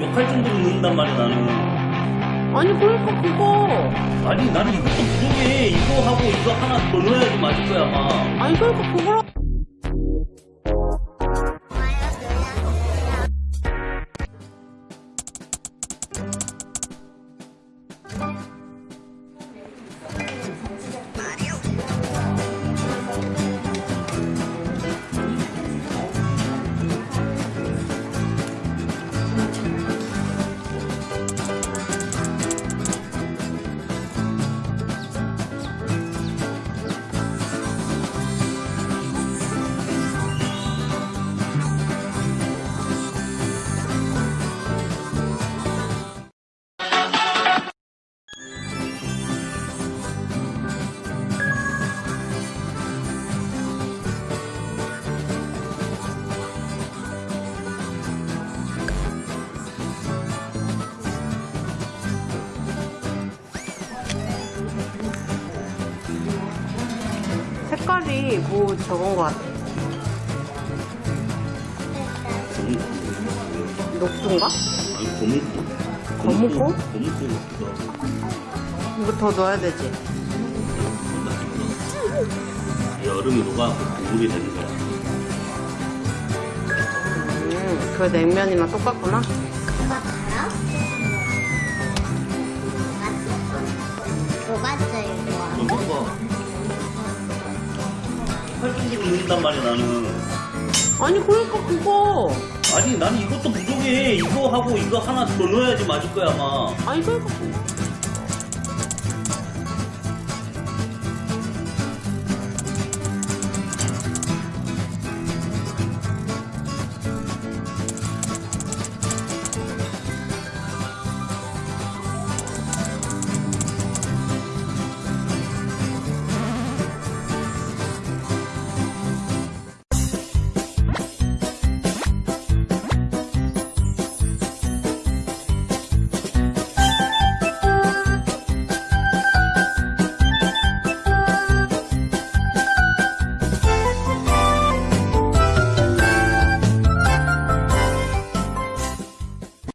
욕할 정도로 넣는단 말이야 나는. 아니 그러니까 그거. 아니 나는 이것도 부족해. 이거 하고 이거 하나 더 넣어야지 맞을 거야 아마. 아니 그러니까 그거라 색깔이 뭐 저건 거 같아 녹두인가? 아니 검은고? 검은고 같기도 하고 이거 더 넣어야 되지 여름이 녹아 국물이 되는 거야 음, 그 냉면이랑 똑같구나 달아? 뭐가 할 정도로 넣는단 말이야 나는. 아니 그러니까 그거. 아니 나는 이것도 부족해. 이거 하고 이거 하나 더 넣어야지 맞을 거야 아마. 아니 그러니까 그거